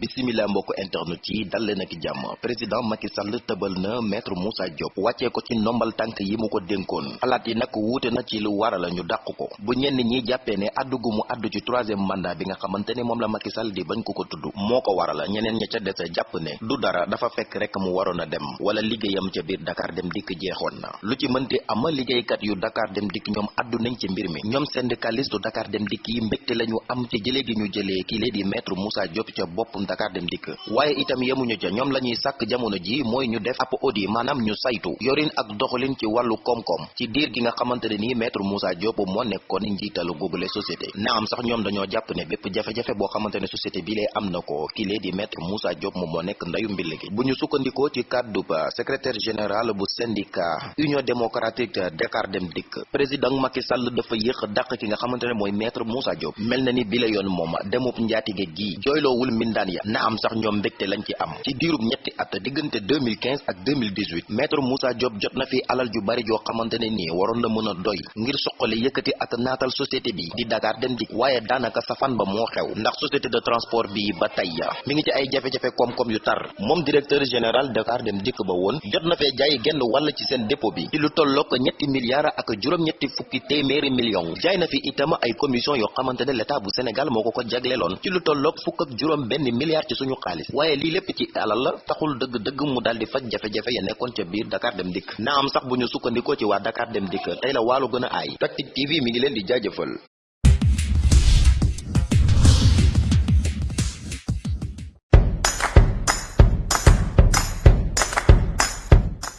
bisimila mbokk internet yi dal leen ak jàmm. Président Macky Sall tëbal na maître Moussa Diop. Wàccee ko ci ndombal tànk yi mu ko dénkoon. Xalaat yi nag wuute na ci lu waral ñu dàq ko. Bu ñenn ñi jàppee ne addu gu mu addu ci troisième mandat bi nga xamante ne la Macky Sall di bañ ko ko tudd moo ko waral ñeneen ña ca dese jàpp ne du dara dafa fekk rek mu waroon a dem. Wala liggéeyam ca biir Dakar dem dikk jeexoon na. Lu ci mënti am liggéeykat yu Dakar dem dikk ñoom addu nañ ci mbir mi. Ñoom syndicaliste Dakar dem dikk yi mbégte lañu am ci jëlee gi ñu jëlee kii lee di maître Moussa Diop ca boppum Dakar dem dikk. Waaye itam yemuñu ca ñoom la ñuy sàkk jamono ji mooy ñu def ab audit maanaam ñu saytu yorin ak doxalin ci wàllu koom-koom. Ci diir gi nga xamante ne nii maître Moussa Diop moo nekkoon njiitalu googule société. Na am sax ñoom dañoo jàpp ne bépp jafe-jafe boo xamante ne société bi lee am na ko kii di maître Moussa Diop moo nekk ndayu mbill gi. Bu ñu ci kàddu ba secrétaire général bu syndicat union démocratique Dakar dem dikk. Président Macky Sall dafa yéex dàq ki nga xamante ne mooy maître Moussa Diop. Mel na ni bi la yoon moom demub njaatige gi jooyloowul mbindaan ya na am sax ñoom mbégte lañ ci am. ci diirub ñetti at diggante 2015 ak 2018 maître Moussa Diop jot na fi alal ju bari joo xamante ne nii waroon na mën a doy ngir soqali yëkkati ak naatal société bi di Dakar dem dik waaye daanaka safan ba moo xew ndax société de transport bi ba tey mi ngi ci ay jafe-jafe koom-koom yu tar. moom directeur général Dakar dem dikk ba woon jot na fee jaay genn wàll ci seen dépôt bi. ci lu tollook ñetti milliards ak juróom-ñetti fukki téeméeri millions. jaay na fi itam ay commission yoo xamante ne l'état bu Sénégal moo ko ko jagleeloon. ci lu tolloog fukk ak juróom benn milliard ci suñu xaalis. Waaye lii lépp ci alal la taxul dëgg-dëgg mu daal di faj jafe-jafe ya nekkoon ca biir Dakar dem dikk. Na am sax bu ñu sukkandikoo ci waa Dakar dem dikk. Tey la waalo gën a aay. TV mi ngi leen di jaajëfal